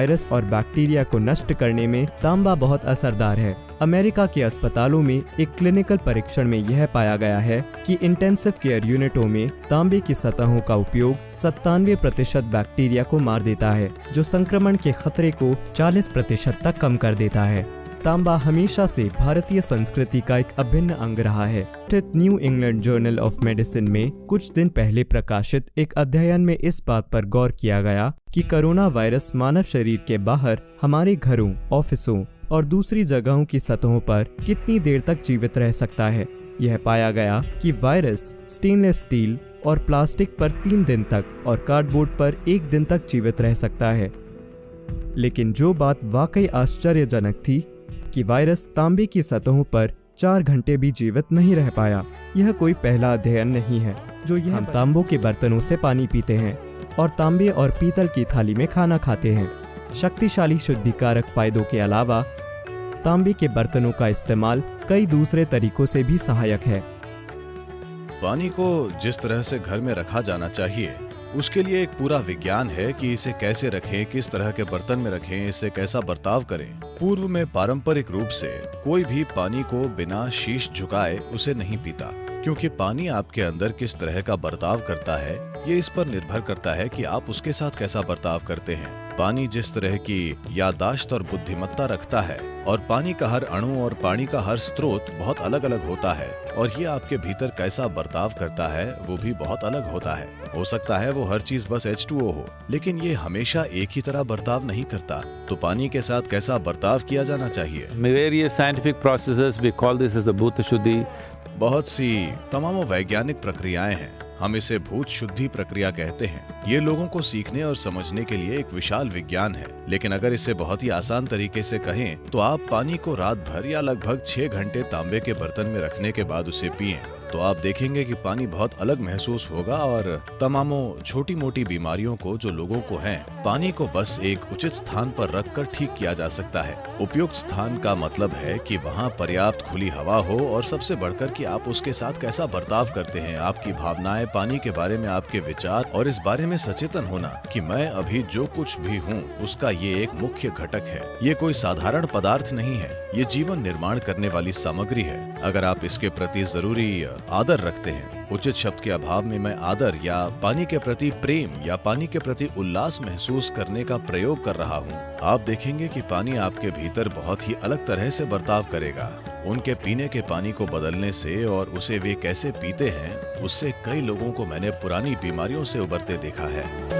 Virus और bacteria को नष्ट करने में तांबा बहुत असरदार है। अमेरिका के अस्पतालों में एक क्लिनिकल परीक्षण में यह पाया गया है कि इंटेंसिव केयर यूनिटों में तांबे की सतहों का उपयोग सत्तानवे प्रतिशत बैक्टीरिया को मार देता है, जो संक्रमण के खतरे को 40 प्रतिशत तक कम कर देता है। तांबा हमेशा से भारतीय संस्कृति का एक अभिन्न अंग रहा है। स्थित New England Journal of Medicine में कुछ दिन पहले प्रकाशित एक अध्ययन में इस बात पर गौर किया गया कि कोरोना वायरस मानव शरीर के बाहर, हमारे घरों, ऑफिसों और दूसरी जगहों की सतहों पर कितनी देर तक जीवित रह सकता है। यह पाया गया कि वायरस स्टेनलेस स्टील और प्लास्टिक पर तीन दिन तक और कार्डबोर्ड पर एक दिन तक जीवित रह सकता है। लेकिन जो बात वाकई आश्चर्यजनक थी कि वायरस तांबे की सतहों पर चार घंटे भी जीवित नहीं रह पाया। यह कोई पहला अध्ययन नहीं है जो यह हम तांबों के बर्तनों से पानी पीते हैं और तांबे और पीतल की थाली में खाना खाते हैं। शक्तिशाली शुद्धिकारक फायदों के अलावा तांबे के बर्तनों का इस्तेमाल कई दूसरे तरीकों से भी सहायक है। पानी को जिस तरह से घर में रखा जाना चाहिए उसके लिए एक पूरा विज्ञान है कि इसे कैसे रखें, किस तरह के बर्तन में रखें, इसे कैसा बर्ताव करें। पूर्व में पारंपरिक रूप से कोई भी पानी को बिना शीश झुकाए उसे नहीं पीता, क्योंकि पानी आपके अंदर किस तरह का बर्ताव करता है ये इस पर निर्भर करता है कि आप उसके साथ कैसा बर्ताव करते हैं। पानी जिस तरह की यादाश्त और बुद्धिमत्ता रखता है, और पानी का हर अणु और पानी का हर स्रोत बहुत अलग अलग होता है, और ये आपके भीतर कैसा बर्ताव करता है, वो भी बहुत अलग होता है। हो सकता है वो हर चीज़ बस H2O हो, लेकिन ये हमेशा एक ही तरह बर्ताव नहीं करता। तो पानी के साथ कैसा बर्ताव किया जाना चाहिए? Call this as the Bhuta Shuddhi. बहुत सी तमाम वैज्ञानिक प्रक्रियाएँ हैं। हम इसे भूत शुद्धि प्रक्रिया कहते हैं। ये लोगों को सीखने और समझने के लिए एक विशाल विज्ञान है। लेकिन अगर इसे बहुत ही आसान तरीके से कहें तो आप पानी को रात भर या लगभग छह घंटे तांबे के बर्तन में रखने के बाद उसे पिए। तो आप देखेंगे कि पानी बहुत अलग महसूस होगा और तमामों छोटी मोटी बीमारियों को जो लोगों को हैं, पानी को बस एक उचित स्थान पर रखकर ठीक किया जा सकता है। उपयुक्त स्थान का मतलब है कि वहाँ पर्याप्त खुली हवा हो और सबसे बढ़कर कि आप उसके साथ कैसा बर्ताव करते हैं। आपकी भावनाएँ, पानी के बारे में आपके विचार और इस बारे में सचेतन होना कि मैं अभी जो कुछ भी हूँ, उसका ये एक मुख्य घटक है। ये कोई साधारण पदार्थ नहीं है। ये जीवन निर्माण करने वाली सामग्री है। अगर आप इसके प्रति ज़रूरी आदर रखते हैं। उचित शब्द के अभाव में मैं आदर या पानी के प्रति प्रेम या पानी के प्रति उल्लास महसूस करने का प्रयोग कर रहा हूँ। आप देखेंगे कि पानी आपके भीतर बहुत ही अलग तरह से बर्ताव करेगा। उनके पीने के पानी को बदलने से और उसे वे कैसे पीते हैं, उससे कई लोगों को मैंने पुरानी बीमारियों से उबरते देखा है।